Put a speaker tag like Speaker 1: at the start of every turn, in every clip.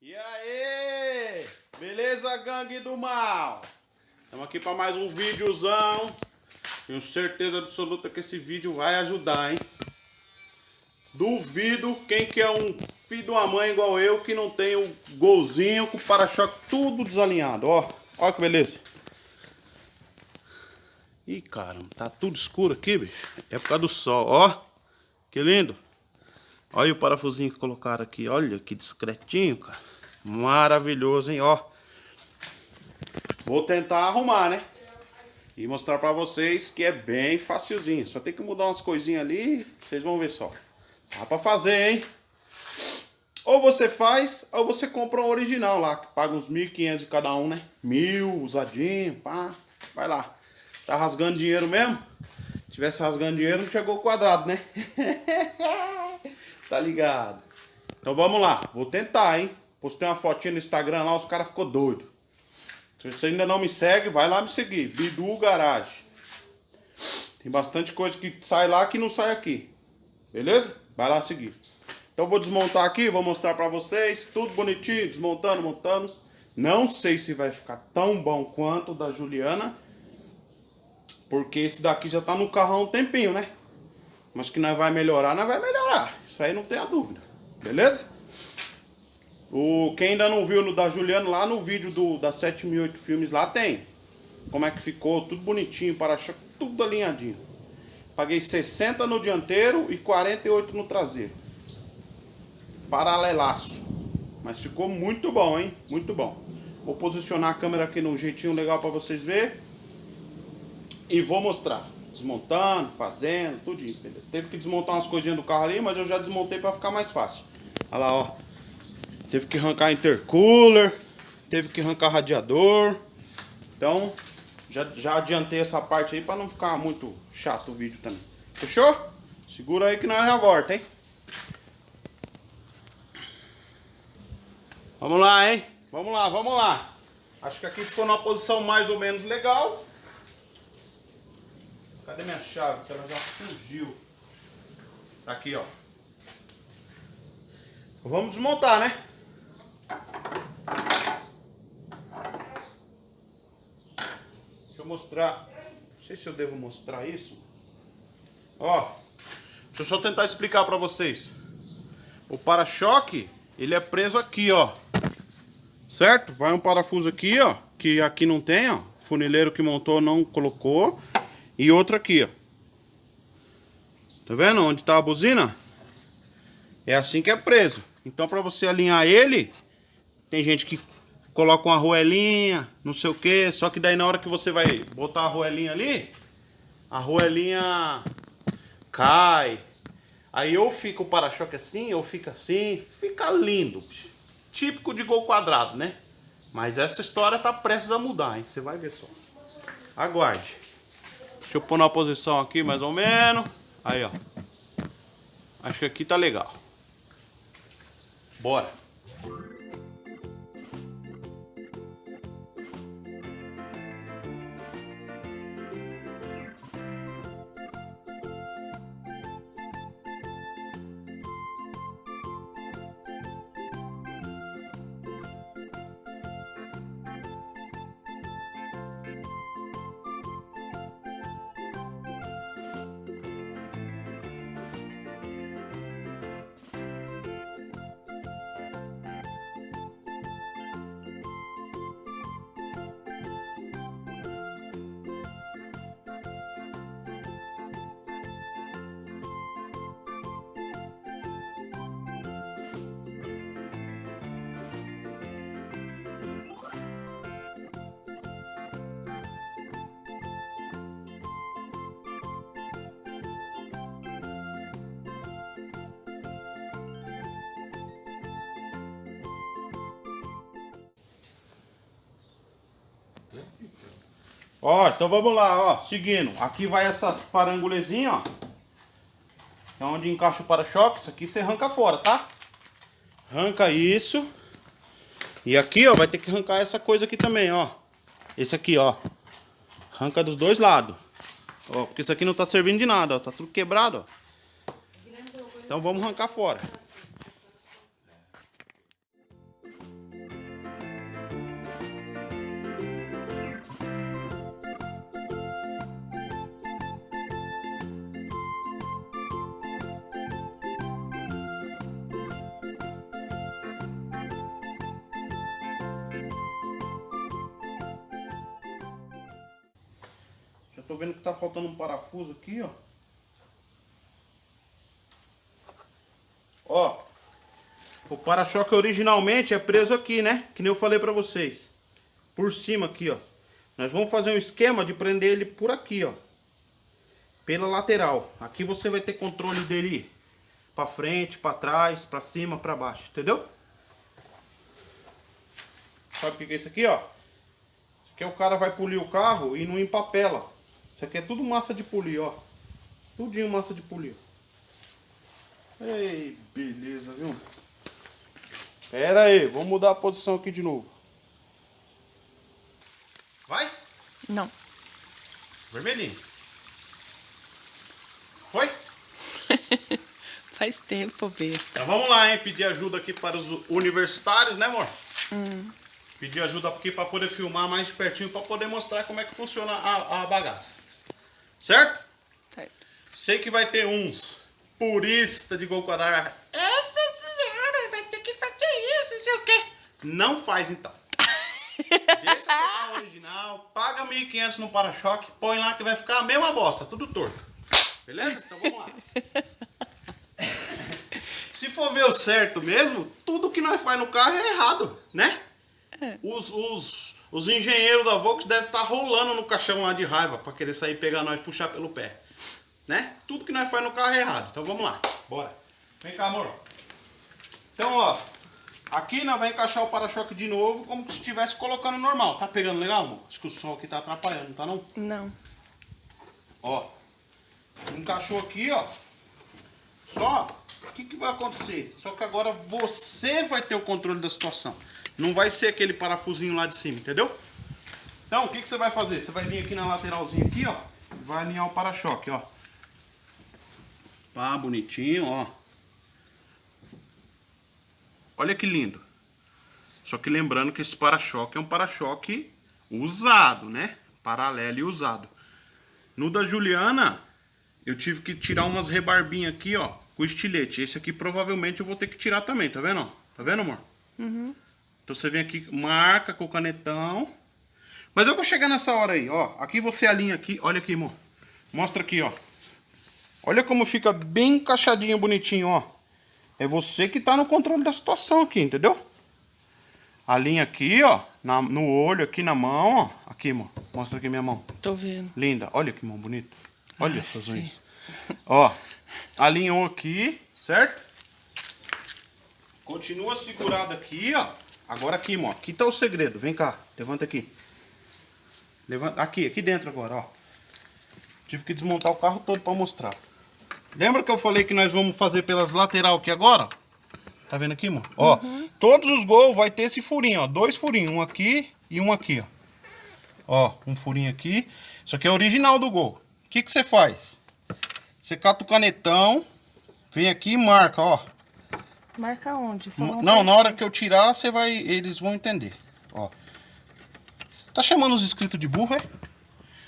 Speaker 1: E aí? Beleza, gangue do mal? Estamos aqui para mais um videozão. Tenho certeza absoluta que esse vídeo vai ajudar, hein? Duvido quem que é um filho de uma mãe igual eu que não tem o golzinho com o para-choque tudo desalinhado, ó. Ó que beleza. Ih, caramba, tá tudo escuro aqui, bicho. É por causa do sol, ó. Que lindo. Olha o parafusinho que colocaram aqui. Olha que discretinho, cara. Maravilhoso, hein? Ó. Vou tentar arrumar, né? E mostrar pra vocês que é bem facilzinho. Só tem que mudar umas coisinhas ali. Vocês vão ver só. Dá pra fazer, hein? Ou você faz, ou você compra um original lá. Que paga uns 1.500 de cada um, né? Mil, usadinho, pá. Vai lá. Tá rasgando dinheiro mesmo? Se tivesse rasgando dinheiro, não chegou o quadrado, né? Tá ligado? Então vamos lá, vou tentar, hein? Postei uma fotinha no Instagram lá, os caras ficou doido. Se você ainda não me segue, vai lá me seguir. Bidu Garage. Tem bastante coisa que sai lá que não sai aqui. Beleza? Vai lá seguir. Então vou desmontar aqui, vou mostrar pra vocês. Tudo bonitinho, desmontando, montando. Não sei se vai ficar tão bom quanto o da Juliana. Porque esse daqui já tá no carro há um tempinho, né? Mas que nós vai melhorar, nós vai melhorar. Isso aí não tem a dúvida. Beleza? O, quem ainda não viu no da Juliana, lá no vídeo do, da 7008 Filmes, lá tem. Como é que ficou, tudo bonitinho, para-choque, tudo alinhadinho. Paguei 60 no dianteiro e 48 no traseiro. Paralelaço. Mas ficou muito bom, hein? Muito bom. Vou posicionar a câmera aqui num jeitinho legal para vocês verem. E vou mostrar desmontando, fazendo, tudo entendeu? Teve que desmontar umas coisinhas do carro ali, mas eu já desmontei para ficar mais fácil. Olha lá, ó. Teve que arrancar intercooler, teve que arrancar radiador. Então, já, já adiantei essa parte aí para não ficar muito chato o vídeo também. Fechou? Segura aí que nós já volta, hein? Vamos lá, hein? Vamos lá, vamos lá. Acho que aqui ficou numa posição mais ou menos legal. Cadê minha chave? Que ela já fugiu. Tá aqui, ó. Vamos desmontar, né? Deixa eu mostrar. Não sei se eu devo mostrar isso. Ó. Deixa eu só tentar explicar pra vocês. O para-choque, ele é preso aqui, ó. Certo? Vai um parafuso aqui, ó. Que aqui não tem, ó. Funileiro que montou não colocou. E outra aqui, ó. Tá vendo onde tá a buzina? É assim que é preso. Então para você alinhar ele, tem gente que coloca uma roelinha, não sei o que. Só que daí na hora que você vai botar a roelinha ali, a roelinha cai. Aí ou fica o para-choque assim, ou fica assim. Fica lindo. Típico de gol quadrado, né? Mas essa história tá prestes a mudar, hein? Você vai ver só. Aguarde. Deixa eu pôr na posição aqui mais ou menos. Aí, ó. Acho que aqui tá legal. Bora. Ó, então vamos lá, ó, seguindo. Aqui vai essa parangulezinha, ó. É onde encaixa o para-choque. Isso aqui você arranca fora, tá? Arranca isso. E aqui, ó, vai ter que arrancar essa coisa aqui também, ó. Esse aqui, ó. Arranca dos dois lados. Ó, porque isso aqui não tá servindo de nada, ó. Tá tudo quebrado, ó. Então vamos arrancar fora. Tô vendo que tá faltando um parafuso aqui, ó. Ó. O para-choque originalmente é preso aqui, né? Que nem eu falei pra vocês. Por cima aqui, ó. Nós vamos fazer um esquema de prender ele por aqui, ó. Pela lateral. Aqui você vai ter controle dele pra frente, pra trás, pra cima, pra baixo. Entendeu? Sabe o que é isso aqui, ó? Aqui é o cara vai polir o carro e não empapela. Isso aqui é tudo massa de polir, ó. Tudinho massa de polir. Ei, beleza, viu? Pera aí, vamos mudar a posição aqui de novo. Vai?
Speaker 2: Não.
Speaker 1: Vermelhinho. Foi?
Speaker 2: Faz tempo, besta.
Speaker 1: Então vamos lá, hein? Pedir ajuda aqui para os universitários, né, amor? Pedir ajuda aqui para poder filmar mais pertinho, para poder mostrar como é que funciona a, a bagaça. Certo?
Speaker 2: Certo.
Speaker 1: Sei que vai ter uns purista de gol quadrado. Essa senhora vai ter que fazer isso, não sei o quê. Não faz então. Deixa o carro original, paga 1.500 no para-choque, põe lá que vai ficar a mesma bosta, tudo torto. Beleza? Então vamos lá. Se for ver o certo mesmo, tudo que nós faz no carro é errado, né? Os, os, os engenheiros da Volks devem estar rolando no caixão lá de raiva para querer sair pegar nós e puxar pelo pé. Né? Tudo que nós faz no carro é errado. Então vamos lá, bora. Vem cá, amor. Então, ó, aqui nós vamos encaixar o para-choque de novo, como se estivesse colocando normal. Tá pegando legal, amor? Acho que o som aqui tá atrapalhando, não tá não?
Speaker 2: Não.
Speaker 1: Ó, encaixou aqui, ó. Só, o que, que vai acontecer? Só que agora você vai ter o controle da situação. Não vai ser aquele parafusinho lá de cima, entendeu? Então, o que, que você vai fazer? Você vai vir aqui na lateralzinha aqui, ó. Vai alinhar o para-choque, ó. Pá, bonitinho, ó. Olha que lindo. Só que lembrando que esse para-choque é um para-choque usado, né? Paralelo e usado. No da Juliana, eu tive que tirar umas rebarbinhas aqui, ó, com estilete. Esse aqui provavelmente eu vou ter que tirar também, tá vendo? Tá vendo, amor?
Speaker 2: Uhum.
Speaker 1: Então você vem aqui, marca com o canetão. Mas eu vou chegar nessa hora aí, ó. Aqui você alinha aqui, olha aqui, amor. Mostra aqui, ó. Olha como fica bem encaixadinho, bonitinho, ó. É você que tá no controle da situação aqui, entendeu? Alinha aqui, ó, na- no olho, aqui na mão, ó. Aqui, amor. Mostra aqui minha mão.
Speaker 2: Tô vendo.
Speaker 1: Linda. Olha que mão bonita. Olha
Speaker 2: Ah,
Speaker 1: essas
Speaker 2: sim.
Speaker 1: unhas. Ó, alinhou aqui, certo? Continua segurado aqui, ó. Agora aqui, ó. Aqui tá o segredo. Vem cá, levanta aqui. Levanta aqui, aqui dentro agora, ó. Tive que desmontar o carro todo pra mostrar. Lembra que eu falei que nós vamos fazer pelas lateral aqui agora? Tá vendo aqui, amor? Ó, todos os gols vai ter esse furinho, ó. Dois furinhos, um aqui e um aqui, ó. Ó, um furinho aqui. Isso aqui é original do gol. O que que você faz? Você cata o canetão, vem aqui e marca, ó.
Speaker 2: Marca onde? Só
Speaker 1: Não, não, na hora que eu tirar, você vai, eles vão entender. Ó. Tá chamando os inscritos de burro, é?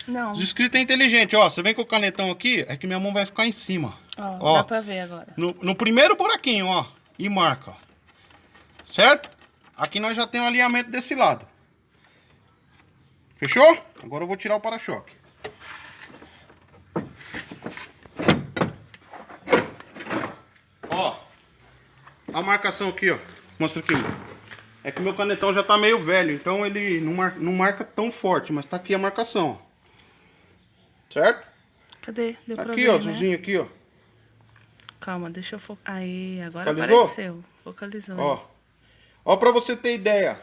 Speaker 2: Não.
Speaker 1: Os inscritos é inteligente, ó. Você vem com o canetão aqui, é que minha mão vai ficar em cima.
Speaker 2: Ó,
Speaker 1: Ó.
Speaker 2: dá pra ver agora.
Speaker 1: No, no primeiro buraquinho, ó. E marca, ó. Certo? Aqui nós já temos um alinhamento desse lado. Fechou? Agora eu vou tirar o para-choque. Ó. A marcação aqui, ó. Mostra aqui. É que meu canetão já tá meio velho, então ele não, mar- não marca tão forte, mas tá aqui a marcação, ó. Certo?
Speaker 2: Cadê? Deu pra
Speaker 1: Aqui,
Speaker 2: ver,
Speaker 1: ó,
Speaker 2: né?
Speaker 1: azulzinho aqui, ó.
Speaker 2: Calma, deixa eu focar. Aí, agora
Speaker 1: Focalizou?
Speaker 2: apareceu. Focalizou.
Speaker 1: Ó. Ó, pra você ter ideia.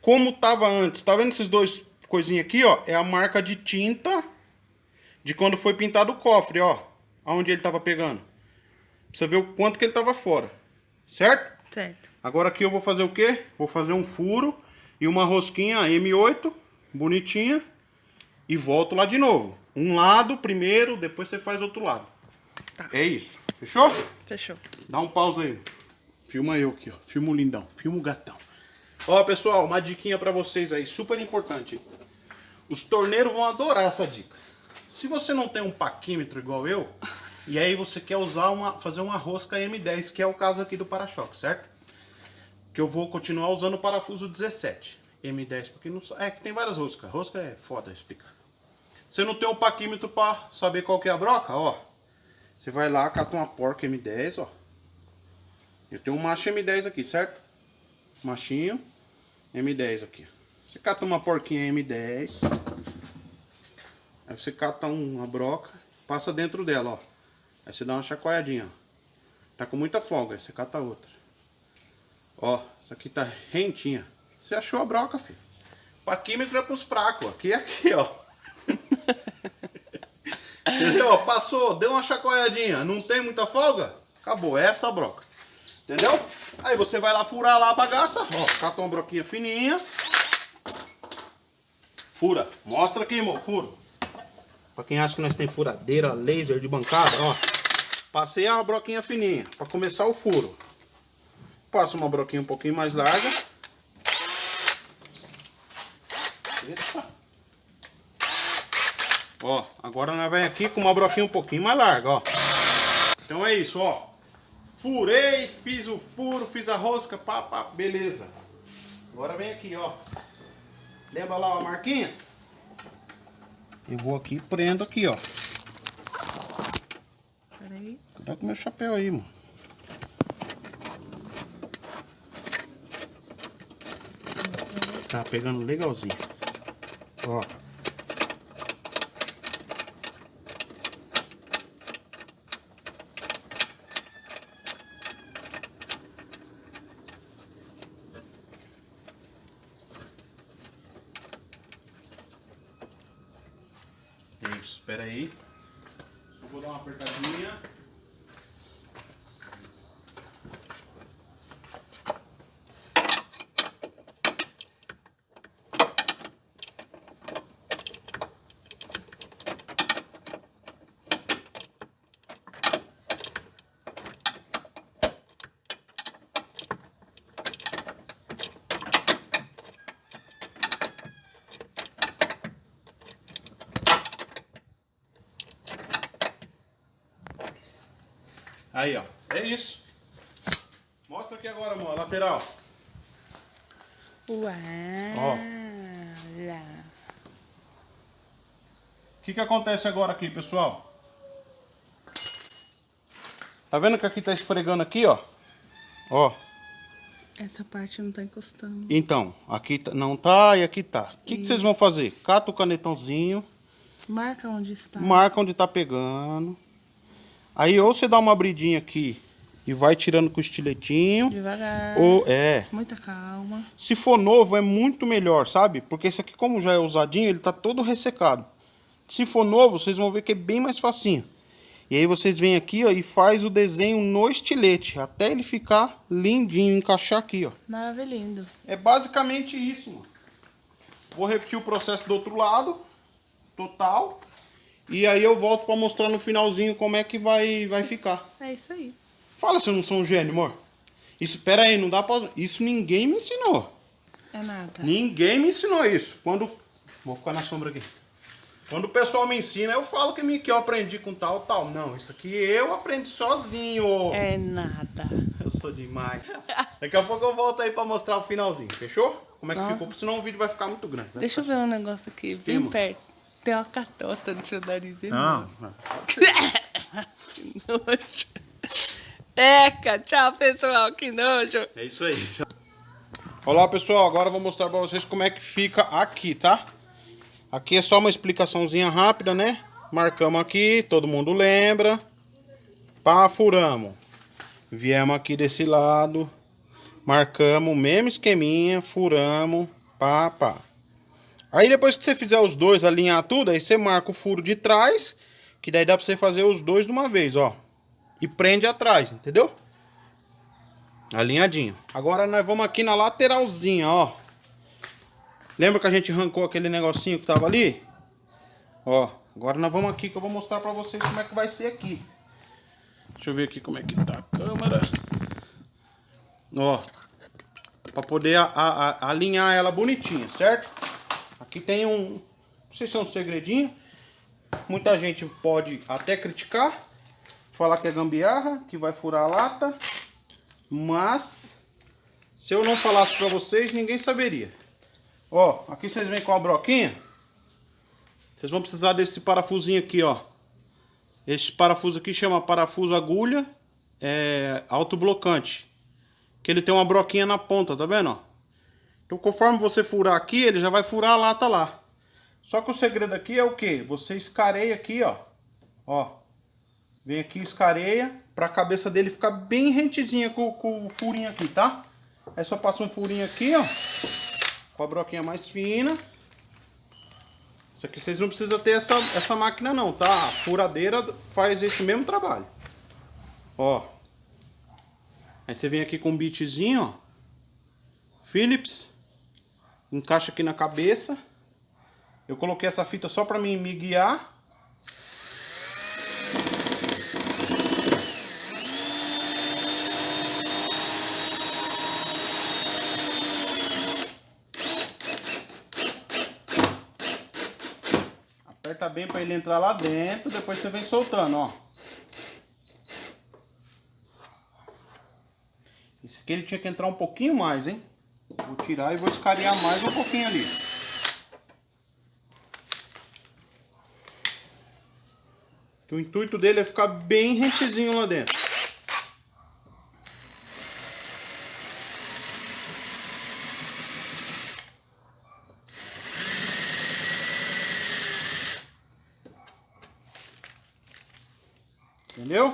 Speaker 1: Como tava antes. Tá vendo esses dois coisinhas aqui, ó? É a marca de tinta de quando foi pintado o cofre, ó. Aonde ele tava pegando. Pra você ver o quanto que ele tava fora. Certo?
Speaker 2: Certo.
Speaker 1: Agora aqui eu vou fazer o quê? Vou fazer um furo e uma rosquinha M8, bonitinha. E volto lá de novo. Um lado primeiro, depois você faz outro lado.
Speaker 2: Tá.
Speaker 1: É isso. Fechou?
Speaker 2: Fechou.
Speaker 1: Dá um pausa aí. Filma eu aqui, ó. Filma o lindão. Filma o gatão. Ó, pessoal, uma diquinha pra vocês aí, super importante. Os torneiros vão adorar essa dica. Se você não tem um paquímetro igual eu, e aí você quer usar uma, fazer uma rosca M10, que é o caso aqui do para-choque, certo? Que eu vou continuar usando o parafuso 17. M10, porque não é que tem várias roscas. Rosca é foda explicar. você não tem um paquímetro pra saber qual que é a broca, ó. Você vai lá, cata uma porca M10, ó. Eu tenho um macho M10 aqui, certo? Machinho M10 aqui. Você cata uma porquinha M10. Aí você cata uma broca, passa dentro dela, ó. Aí você dá uma chacoalhadinha, ó. Tá com muita folga, aí você cata outra. Ó, isso aqui tá rentinha. Você achou a broca, filho. Paquímetro é pros fracos. Aqui é aqui, ó. Entendeu? Passou, deu uma chacoalhadinha. Não tem muita folga? Acabou, é essa a broca. Entendeu? Aí você vai lá furar lá a bagaça. Ó, cata uma broquinha fininha. Fura. Mostra aqui, irmão. Furo. Pra quem acha que nós tem furadeira, laser de bancada, ó. Passei a broquinha fininha pra começar o furo. Passo uma broquinha um pouquinho mais larga. Eita. Ó, agora nós vamos aqui com uma broquinha um pouquinho mais larga, ó. Então é isso, ó. Furei, fiz o furo, fiz a rosca, pá, pá, beleza. Agora vem aqui, ó. Lembra lá a marquinha? Eu vou aqui prendo aqui, ó.
Speaker 2: Peraí.
Speaker 1: Cuidado com meu chapéu aí, mano. Tá pegando legalzinho. Ó. É Isso, espera aí. Eu vou dar uma apertadinha. Aí, ó. É isso. Mostra aqui agora, amor. Lateral.
Speaker 2: Uau.
Speaker 1: Ó. O que que acontece agora aqui, pessoal? Tá vendo que aqui tá esfregando aqui, ó? Ó.
Speaker 2: Essa parte não tá encostando.
Speaker 1: Então, aqui tá- não tá e aqui tá. O que, que vocês vão fazer? Cata o canetãozinho,
Speaker 2: Marca onde está.
Speaker 1: marca onde tá pegando. Aí ou você dá uma abridinha aqui e vai tirando com o estiletinho.
Speaker 2: Devagar.
Speaker 1: Ou é.
Speaker 2: Muita calma.
Speaker 1: Se for novo é muito melhor, sabe? Porque esse aqui como já é usadinho, ele tá todo ressecado. Se for novo, vocês vão ver que é bem mais facinho. E aí vocês vêm aqui, ó, e faz o desenho no estilete, até ele ficar lindinho, encaixar aqui, ó.
Speaker 2: Maravilhoso.
Speaker 1: É basicamente isso, mano. Vou repetir o processo do outro lado, total. E aí eu volto pra mostrar no finalzinho como é que vai, vai ficar.
Speaker 2: É isso aí.
Speaker 1: Fala se eu não sou um gênio, amor. Isso, pera aí, não dá pra... Isso ninguém me ensinou.
Speaker 2: É nada.
Speaker 1: Ninguém me ensinou isso. Quando... Vou ficar na sombra aqui. Quando o pessoal me ensina, eu falo que, me, que eu aprendi com tal, tal. Não, isso aqui eu aprendi sozinho.
Speaker 2: É nada.
Speaker 1: Eu sou demais. Daqui a pouco eu volto aí pra mostrar o finalzinho, fechou? Como é que ficou? Senão o vídeo vai ficar muito grande. né?
Speaker 2: Deixa eu ver um negócio aqui, bem perto. Tem uma catota no seu nariz.
Speaker 1: Não,
Speaker 2: Que nojo. Eca, tchau pessoal, que nojo.
Speaker 1: é isso aí. Olá pessoal, agora eu vou mostrar pra vocês como é que fica aqui, tá? Aqui é só uma explicaçãozinha rápida, né? Marcamos aqui, todo mundo lembra. Pá, furamos. Viemos aqui desse lado. Marcamos o mesmo esqueminha, furamos, pá, pá. Aí depois que você fizer os dois, alinhar tudo, aí você marca o furo de trás, que daí dá pra você fazer os dois de uma vez, ó. E prende atrás, entendeu? Alinhadinho. Agora nós vamos aqui na lateralzinha, ó. Lembra que a gente arrancou aquele negocinho que tava ali? Ó, agora nós vamos aqui que eu vou mostrar pra vocês como é que vai ser aqui. Deixa eu ver aqui como é que tá a câmera. Ó, pra poder a- a- a- alinhar ela bonitinha, certo? Aqui tem um, não sei se é um segredinho. Muita gente pode até criticar, falar que é gambiarra, que vai furar a lata. Mas, se eu não falasse pra vocês, ninguém saberia. Ó, aqui vocês vêm com a broquinha. Vocês vão precisar desse parafusinho aqui, ó. Esse parafuso aqui chama parafuso agulha é, autoblocante. Que ele tem uma broquinha na ponta, tá vendo? Ó? Então conforme você furar aqui, ele já vai furar a lata lá. Só que o segredo aqui é o que? Você escareia aqui, ó. Ó. Vem aqui, escareia, pra cabeça dele ficar bem rentezinha com, com o furinho aqui, tá? Aí só passa um furinho aqui, ó. Com a broquinha mais fina. Isso aqui vocês não precisam ter essa, essa máquina não, tá? A furadeira faz esse mesmo trabalho. Ó. Aí você vem aqui com um bitzinho, ó. Philips. Encaixa aqui na cabeça. Eu coloquei essa fita só pra mim me guiar. Aperta bem para ele entrar lá dentro, depois você vem soltando, ó. Esse aqui ele tinha que entrar um pouquinho mais, hein? Vou tirar e vou escarear mais um pouquinho ali. O intuito dele é ficar bem rentezinho lá dentro. Entendeu?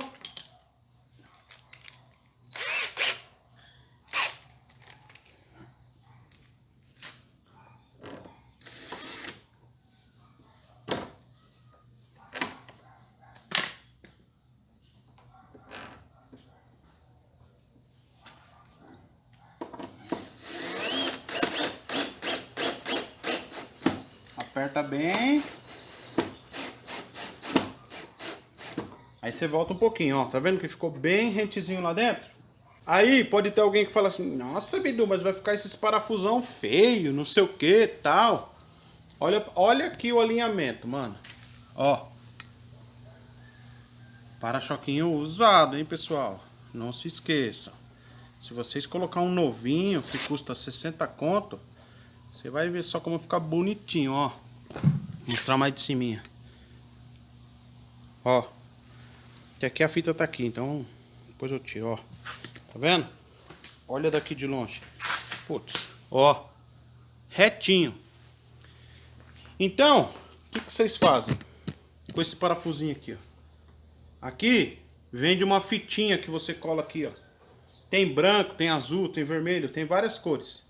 Speaker 1: Aperta bem. Aí você volta um pouquinho, ó. Tá vendo que ficou bem rentezinho lá dentro? Aí pode ter alguém que fala assim, nossa Bidu, mas vai ficar esses parafusão feio, não sei o que tal. Olha, olha aqui o alinhamento, mano. Ó. Para-choquinho usado, hein, pessoal? Não se esqueçam. Se vocês colocar um novinho que custa 60 conto, você vai ver só como fica bonitinho, ó. Vou mostrar mais de cima. Ó. Até aqui a fita tá aqui, então depois eu tiro, ó. Tá vendo? Olha daqui de longe. Putz, ó. Retinho. Então, o que, que vocês fazem com esse parafusinho aqui, ó? Aqui vende uma fitinha que você cola aqui, ó. Tem branco, tem azul, tem vermelho, tem várias cores.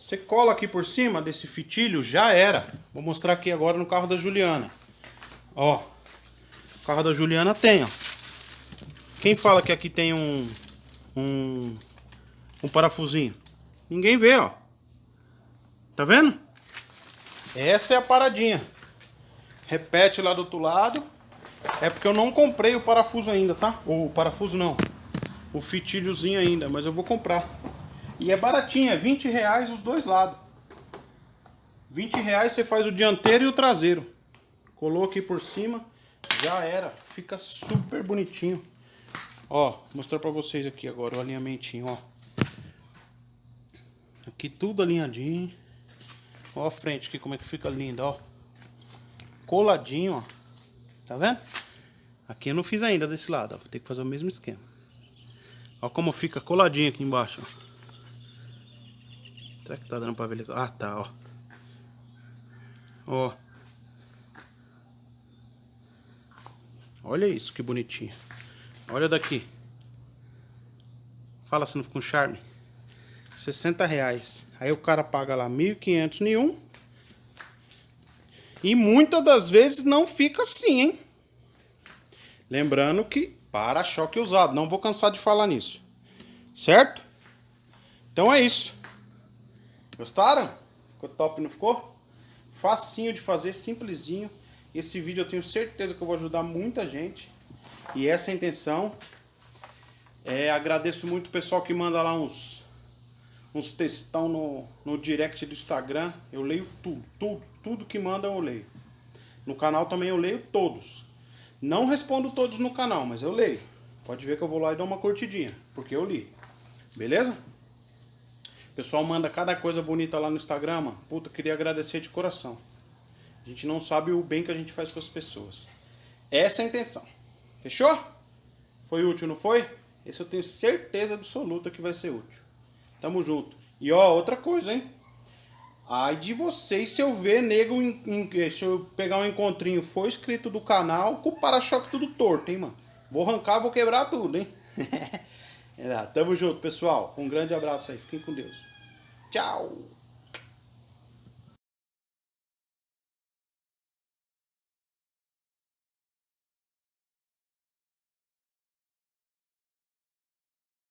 Speaker 1: Você cola aqui por cima desse fitilho, já era. Vou mostrar aqui agora no carro da Juliana. Ó, o carro da Juliana tem, ó. Quem fala que aqui tem um, um, um parafusinho? Ninguém vê, ó. Tá vendo? Essa é a paradinha. Repete lá do outro lado. É porque eu não comprei o parafuso ainda, tá? O parafuso não. O fitilhozinho ainda, mas eu vou comprar. E é baratinho, é 20 reais os dois lados. 20 reais você faz o dianteiro e o traseiro. Colou aqui por cima, já era. Fica super bonitinho. Ó, mostrar pra vocês aqui agora o alinhamentinho, ó. Aqui tudo alinhadinho. Ó a frente aqui como é que fica linda, ó. Coladinho, ó. Tá vendo? Aqui eu não fiz ainda desse lado, ó. Vou ter que fazer o mesmo esquema. Ó como fica coladinho aqui embaixo, ó. Será que tá dando pra ver? Ah, tá, ó. Ó. Olha isso, que bonitinho. Olha daqui. Fala se não fica um charme. 60 reais. Aí o cara paga lá 1.500 nenhum. E muitas das vezes não fica assim, hein? Lembrando que para-choque usado. Não vou cansar de falar nisso. Certo? Então é isso. Gostaram? Ficou top, não ficou? Facinho de fazer, simplesinho. Esse vídeo eu tenho certeza que eu vou ajudar muita gente. E essa é a intenção. É, agradeço muito o pessoal que manda lá uns, uns textão no, no direct do Instagram. Eu leio tudo, tudo, tudo que mandam eu leio. No canal também eu leio todos. Não respondo todos no canal, mas eu leio. Pode ver que eu vou lá e dou uma curtidinha, porque eu li. Beleza? Pessoal manda cada coisa bonita lá no Instagram, mano. Puta, queria agradecer de coração. A gente não sabe o bem que a gente faz com as pessoas. Essa é a intenção. Fechou? Foi útil, não foi? Esse eu tenho certeza absoluta que vai ser útil. Tamo junto. E ó, outra coisa, hein? Ai de vocês se eu ver nego, em, em, se eu pegar um encontrinho, for inscrito do canal, com o para-choque tudo torto, hein, mano? Vou arrancar, vou quebrar tudo, hein? é, tamo junto, pessoal. Um grande abraço aí. Fiquem com Deus. Tchau.